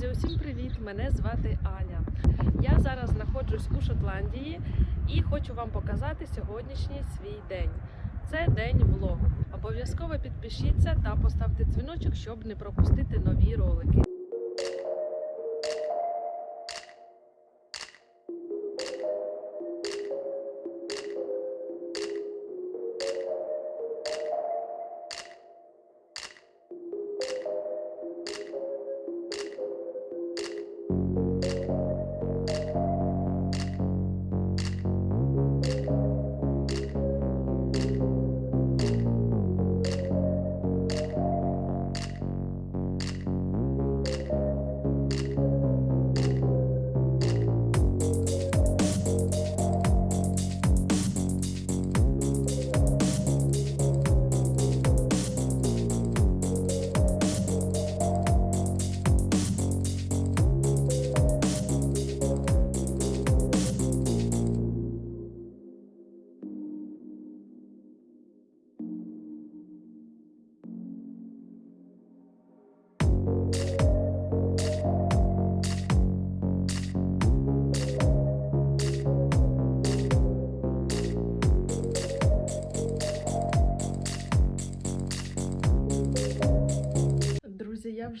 Друзі, усім привіт! Мене звати Аня. Я зараз знаходжусь у Шотландії і хочу вам показати сьогоднішній свій день. Це день влогу. Обов'язково підпишіться та поставте дзвіночок, щоб не пропустити нові ролики.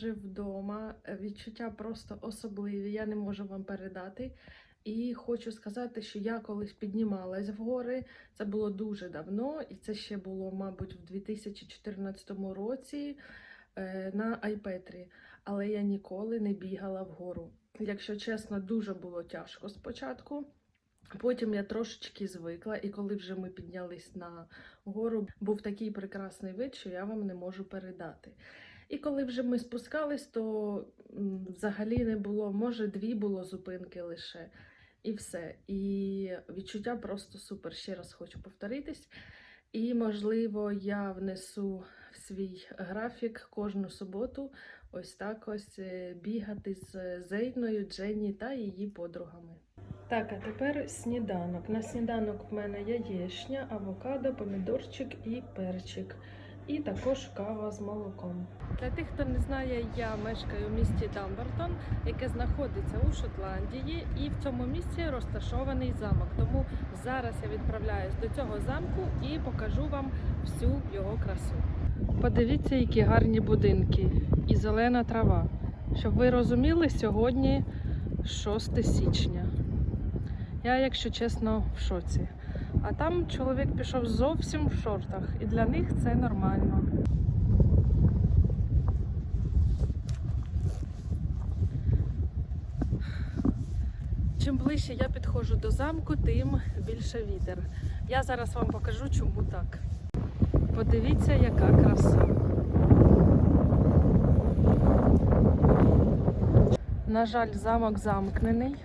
Вже вдома. Відчуття просто особливі. Я не можу вам передати. І хочу сказати, що я колись піднімалась в гори. Це було дуже давно, і це ще було, мабуть, в 2014 році е, на Айпетрі. Але я ніколи не бігала вгору. Якщо чесно, дуже було тяжко спочатку. Потім я трошечки звикла, і коли вже ми піднялись на гору, був такий прекрасний вид, що я вам не можу передати. І коли вже ми спускались, то взагалі не було, може, дві було зупинки лише, і все. І відчуття просто супер. Ще раз хочу повторитись. І, можливо, я внесу в свій графік кожну суботу ось так ось е, бігати з Зейною, Дженні та її подругами. Так, а тепер сніданок. На сніданок в мене яєчня, авокадо, помідорчик і перчик. І також кава з молоком. Для тих, хто не знає, я мешкаю в місті Дамбертон, яке знаходиться у Шотландії, і в цьому місці розташований замок. Тому зараз я відправляюсь до цього замку і покажу вам всю його красу. Подивіться, які гарні будинки і зелена трава. Щоб ви розуміли, сьогодні 6 січня. Я, якщо чесно, в шоці. А там чоловік пішов зовсім в шортах, і для них це нормально. Чим ближче я підходжу до замку, тим більше вітер. Я зараз вам покажу, чому так. Подивіться, яка краса. На жаль, замок замкнений,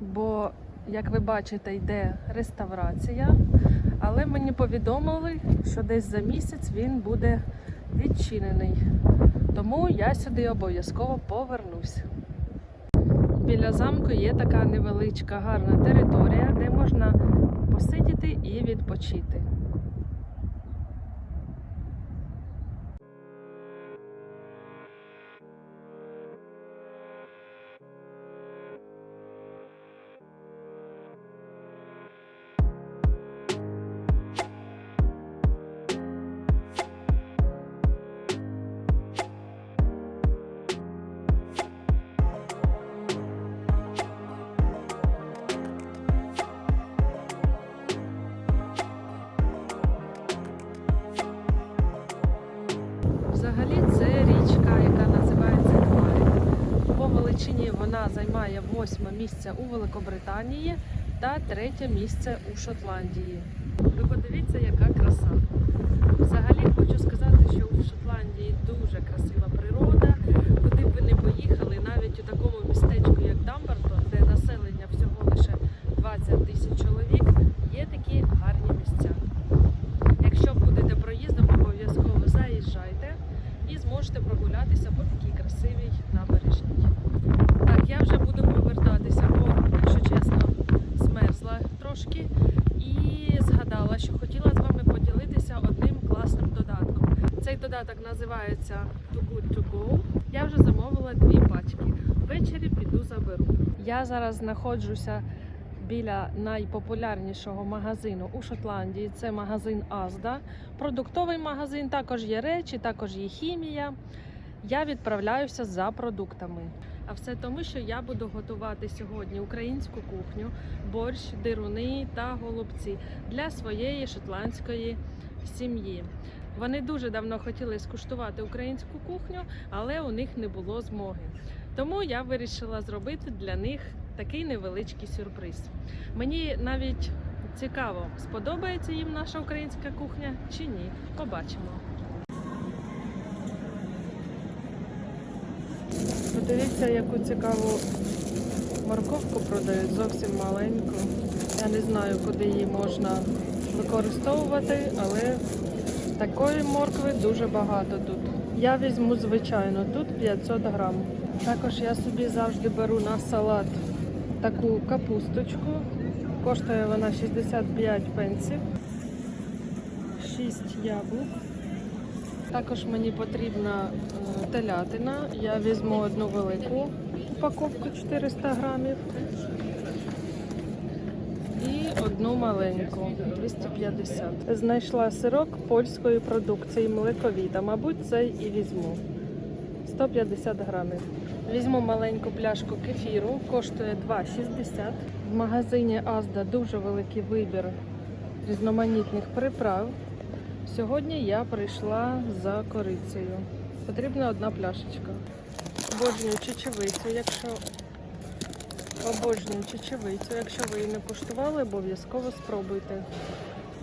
бо, як ви бачите, йде реставрація. Але мені повідомили, що десь за місяць він буде відчинений. Тому я сюди обов'язково повернусь. Біля замку є така невеличка гарна територія, де можна посидіти і відпочити. Восьме місце у Великобританії та третє місце у Шотландії. Ви подивіться, яка краса. Взагалі хочу сказати, що у Шотландії дуже красива природа. Куди б ви не поїхали, навіть у такому містечку, як Дамбертон, де населення всього лише 20 тисяч чоловік, є такі гарні місця. Якщо будете проїздом, обов'язково заїжджайте і зможете прогулятися по такій красивій набережній. Так, я вже буду повертатися, бо, якщо чесно, змерзла трошки і згадала, що хотіла з вами поділитися одним класним додатком. Цей додаток називається Too Good To Go. Я вже замовила дві пачки. Ввечері піду заберу. Я зараз знаходжуся біля найпопулярнішого магазину у Шотландії. Це магазин Азда. Продуктовий магазин, також є речі, також є хімія. Я відправляюся за продуктами. А все тому, що я буду готувати сьогодні українську кухню, борщ, дируни та голубці для своєї шотландської сім'ї. Вони дуже давно хотіли скуштувати українську кухню, але у них не було змоги. Тому я вирішила зробити для них такий невеличкий сюрприз. Мені навіть цікаво, сподобається їм наша українська кухня чи ні. Побачимо. Подивіться, яку цікаву морковку продають, зовсім маленьку. Я не знаю, куди її можна використовувати, але такої моркви дуже багато тут. Я візьму звичайно, тут 500 грам. Також я собі завжди беру на салат таку капусточку. Коштує вона 65 пенсів. 6 яблук. Також мені потрібна е, телятина. Я візьму одну велику упаковку 400 грамів і одну маленьку 250. Знайшла сирок польської продукції млековіта. Мабуть, цей і візьму. 150 грамів. Візьму маленьку пляшку кефіру, коштує 2,60. В магазині Азда дуже великий вибір різноманітних приправ. Сьогодні я прийшла за корицею. Потрібна одна пляшечка. Обожнюю чечевицю, якщо обожнюю чечевицю. Якщо ви її не куштували, обов'язково спробуйте.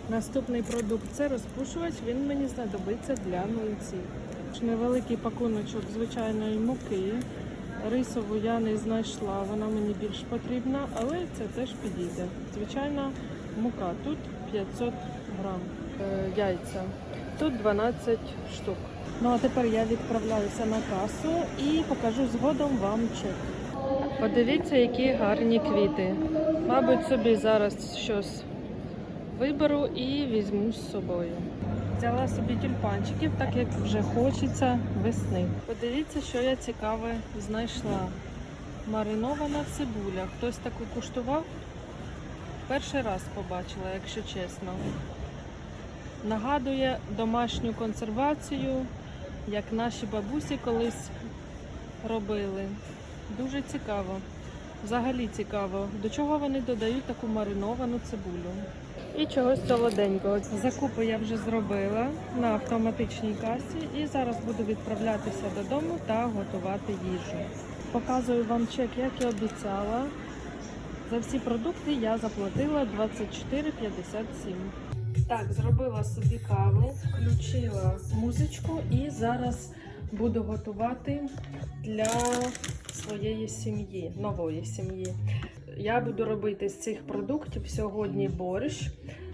Наступний продукт це розпушувач. Він мені знадобиться для млинців. Невеликий пакуночок звичайної муки. Рисову я не знайшла, вона мені більш потрібна, але це теж підійде. Звичайна мука. Тут 500 грам е, яйця. Тут 12 штук. Ну а тепер я відправляюся на касу і покажу згодом вам чек. Подивіться, які гарні квіти. Мабуть, собі зараз щось виберу і візьму з собою. Взяла собі тюльпанчиків, так як вже хочеться весни. Подивіться, що я цікаве знайшла. Маринована цибуля. Хтось таку куштував? Перший раз побачила, якщо чесно. Нагадує домашню консервацію, як наші бабусі колись робили. Дуже цікаво. Взагалі цікаво, до чого вони додають таку мариновану цибулю. І чогось солоденького. Закупи я вже зробила на автоматичній касі і зараз буду відправлятися додому та готувати їжу. Показую вам чек, як і обіцяла. За всі продукти я заплатила 24,57. Так, зробила собі каву, включила музичку і зараз буду готувати для своєї сім'ї, нової сім'ї. Я буду робити з цих продуктів сьогодні борщ,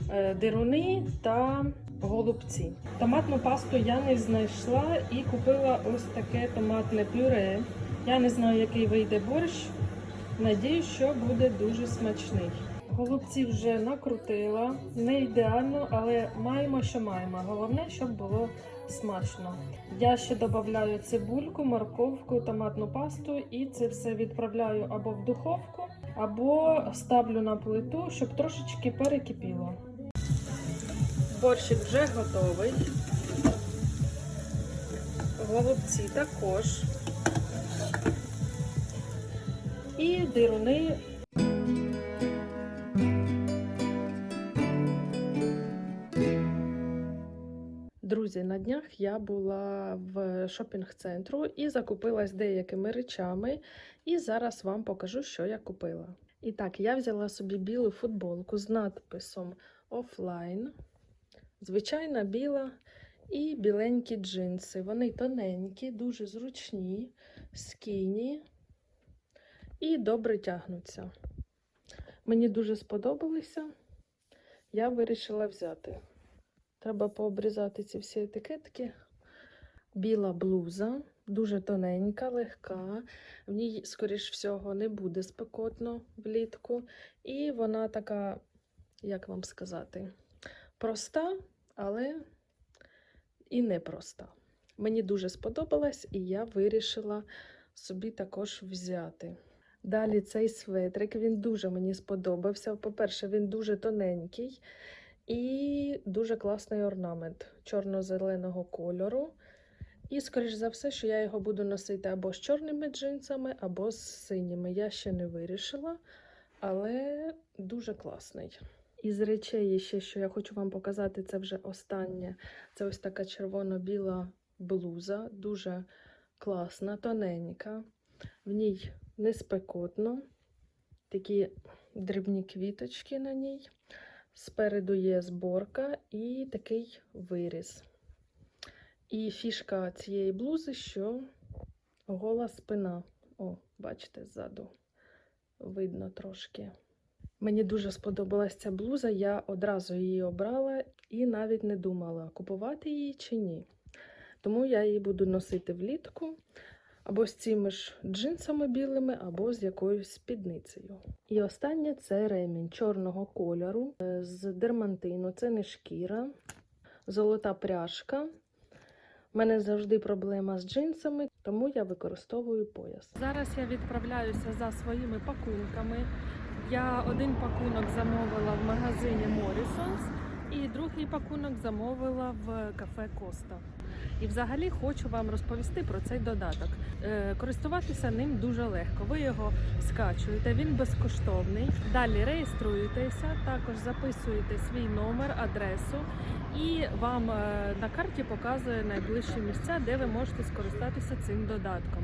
е, дируни та голубці. Томатну пасту я не знайшла і купила ось таке томатне пюре. Я не знаю, який вийде борщ. Надіюсь, що буде дуже смачний. Голубці вже накрутила, не ідеально, але маємо, що маємо. Головне, щоб було смачно. Я ще додаю цибульку, морковку, томатну пасту і це все відправляю або в духовку, або ставлю на плиту, щоб трошечки перекипіло. Борщик вже готовий. Голубці також. І дируни Друзі, на днях я була в шопінг-центру і закупилась деякими речами, і зараз вам покажу, що я купила. І так, я взяла собі білу футболку з надписом офлайн, звичайна біла і біленькі джинси. Вони тоненькі, дуже зручні, скіні і добре тягнуться. Мені дуже сподобалися. Я вирішила взяти. Треба пообрізати ці всі етикетки. Біла блуза, дуже тоненька, легка. В ній, скоріш всього, не буде спекотно влітку. І вона така, як вам сказати, проста, але і непроста. Мені дуже сподобалось, і я вирішила собі також взяти. Далі цей светрик, він дуже мені сподобався. По-перше, він дуже тоненький і дуже класний орнамент чорно-зеленого кольору. І, скоріш за все, що я його буду носити або з чорними джинсами, або з синіми. Я ще не вирішила, але дуже класний. Із речей, ще, що я хочу вам показати, це вже останнє. Це ось така червоно-біла блуза, дуже класна, тоненька. В ній не спекотно, такі дрібні квіточки на ній. Спереду є зборка і такий виріз. І фішка цієї блузи, що гола спина. О, бачите, ззаду видно трошки. Мені дуже сподобалась ця блуза, я одразу її обрала і навіть не думала, купувати її чи ні. Тому я її буду носити влітку або з цими ж джинсами білими, або з якоюсь спідницею. І останнє це ремінь чорного кольору е, з дермантину. Це не шкіра, золота пряжка. У мене завжди проблема з джинсами, тому я використовую пояс. Зараз я відправляюся за своїми пакунками. Я один пакунок замовила в магазині Morrisons і другий пакунок замовила в кафе Коста. І взагалі хочу вам розповісти про цей додаток. Е, користуватися ним дуже легко. Ви його скачуєте, він безкоштовний. Далі реєструєтеся, також записуєте свій номер, адресу, і вам е, на карті показує найближчі місця, де ви можете скористатися цим додатком.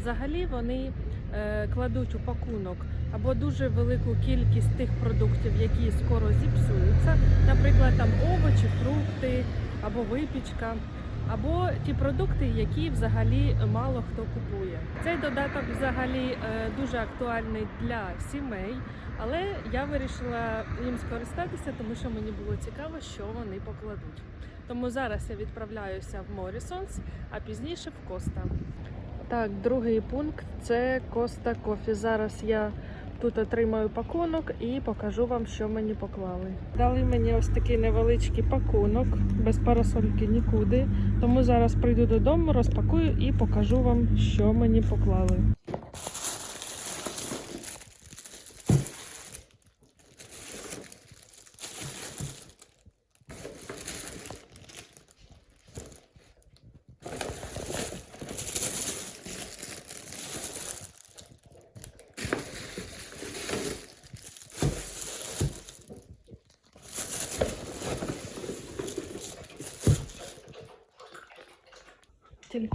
Взагалі вони е, кладуть у пакунок або дуже велику кількість тих продуктів, які скоро зіпсуються, наприклад, там овочі, фрукти або випічка. Або ті продукти, які взагалі мало хто купує. Цей додаток взагалі е, дуже актуальний для сімей, але я вирішила їм скористатися, тому що мені було цікаво, що вони покладуть. Тому зараз я відправляюся в Morrisons, а пізніше в Коста. Так, другий пункт це Коста Кофі. Зараз я тут отримаю пакунок і покажу вам, що мені поклали. Дали мені ось такий невеличкий пакунок, без парасольки нікуди. Тому зараз прийду додому, розпакую і покажу вам, що мені поклали.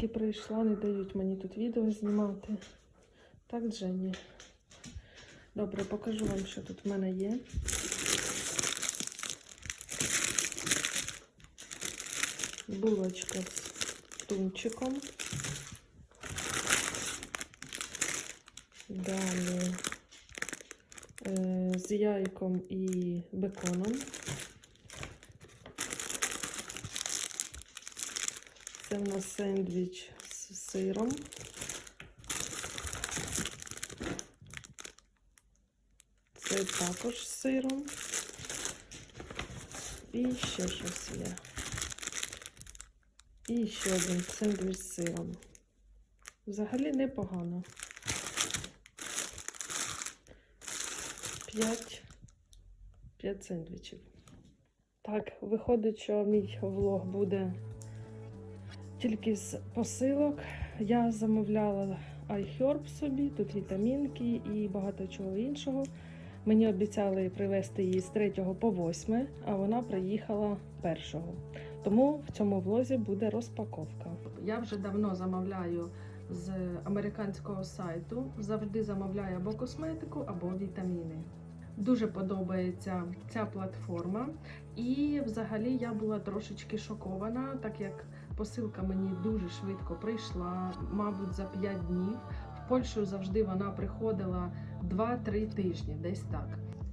Тільки прийшла, не дають мені тут відео знімати. Так, Дженні. Добре, покажу вам, що тут в мене є. Булочка з тунчиком. Далі е, з яйком і беконом. Це в нас сендвіч з сиром. Це також з сиром. І ще щось є. І ще один сендвіч з сиром. Взагалі непогано. П'ять. П'ять сендвічів. Так, виходить, що мій влог буде тільки з посилок. Я замовляла iHerb собі, тут вітамінки і багато чого іншого. Мені обіцяли привезти її з 3 по 8, а вона приїхала 1. Тому в цьому влозі буде розпаковка. Я вже давно замовляю з американського сайту. Завжди замовляю або косметику, або вітаміни. Дуже подобається ця платформа, і взагалі я була трошечки шокована, так як посилка мені дуже швидко прийшла, мабуть, за 5 днів. В Польщу завжди вона приходила 2-3 тижні, десь так.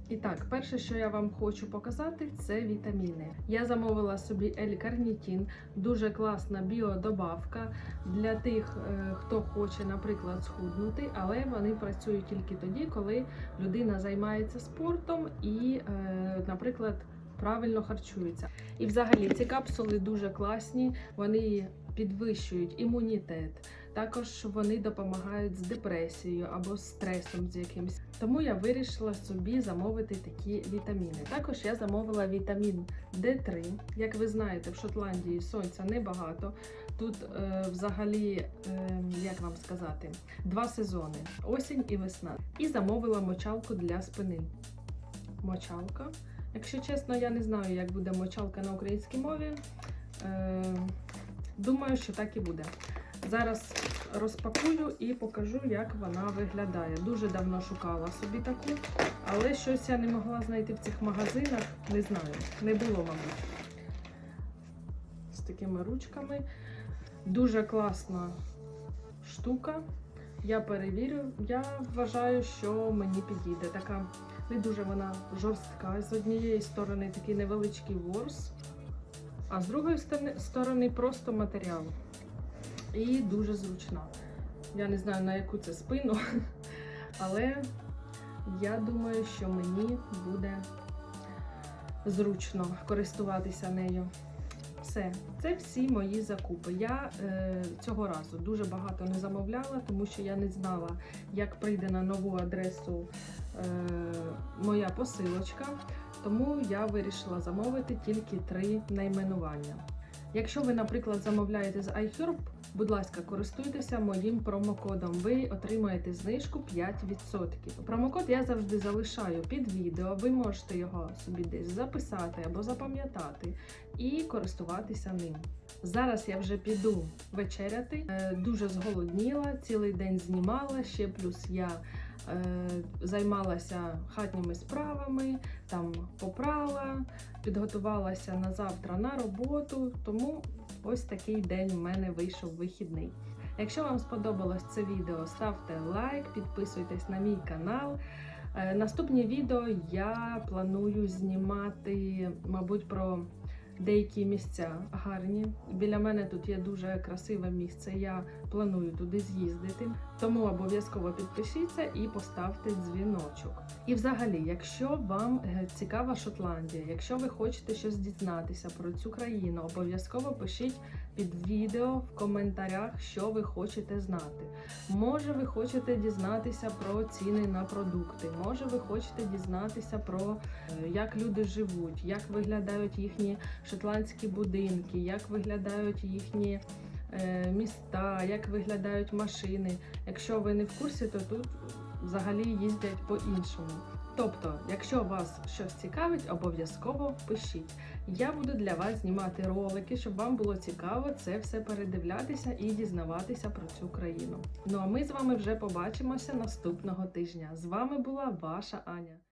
І так, перше, що я вам хочу показати, це вітаміни. Я замовила собі L-карнітін, дуже класна біодобавка для тих, е, хто хоче, наприклад, схуднути, але вони працюють тільки тоді, коли людина займається спортом і, е, наприклад, правильно харчується. І взагалі ці капсули дуже класні, вони підвищують імунітет. Також вони допомагають з депресією або стресом з якимось. Тому я вирішила собі замовити такі вітаміни. Також я замовила вітамін D3. Як ви знаєте, в Шотландії сонця небагато. Тут е, взагалі, е, як вам сказати, два сезони осінь і весна. І замовила мочалку для спини. Мочалка. Якщо чесно, я не знаю, як буде мочалка на українській мові. Е, думаю, що так і буде. Зараз розпакую і покажу, як вона виглядає. Дуже давно шукала собі таку, але щось я не могла знайти в цих магазинах. Не знаю, не було, мабуть. З такими ручками. Дуже класна штука. Я перевірю. Я вважаю, що мені підійде. Така не дуже вона жорстка. З однієї сторони такий невеличкий ворс, а з другої сторони просто матеріал. І дуже зручна. Я не знаю на яку це спину, але я думаю, що мені буде зручно користуватися нею. Все, це всі мої закупи. Я е, цього разу дуже багато не замовляла, тому що я не знала, як прийде на нову адресу е, моя посилочка. Тому я вирішила замовити тільки три найменування. Якщо ви, наприклад, замовляєте з iHerb, будь ласка, користуйтеся моїм промокодом. Ви отримаєте знижку 5%. Промокод я завжди залишаю під відео. Ви можете його собі десь записати або запам'ятати і користуватися ним. Зараз я вже піду вечеряти. Е, Дуже зголодніла, цілий день знімала. Ще плюс я займалася хатніми справами, там попрала, підготувалася на завтра на роботу. Тому ось такий день в мене вийшов вихідний. Якщо вам сподобалось це відео, ставте лайк, підписуйтесь на мій канал. Е, Наступні відео я планую знімати, мабуть, про деякі місця гарні. Біля мене тут є дуже красиве місце. Я планую туди з'їздити. Тому обов'язково підпишіться і поставте дзвіночок. І взагалі, якщо вам е, цікава Шотландія, якщо ви хочете щось дізнатися про цю країну, обов'язково пишіть під відео в коментарях, що ви хочете знати. Може, ви хочете дізнатися про ціни на продукти, може, ви хочете дізнатися про е, як люди живуть, як виглядають їхні шотландські будинки, як виглядають їхні е, міста, як виглядають машини. Якщо ви не в курсі, то тут взагалі їздять по-іншому. Тобто, якщо вас щось цікавить, обов'язково пишіть. Я буду для вас знімати ролики, щоб вам було цікаво це все передивлятися і дізнаватися про цю країну. Ну а ми з вами вже побачимося наступного тижня. З вами була ваша Аня.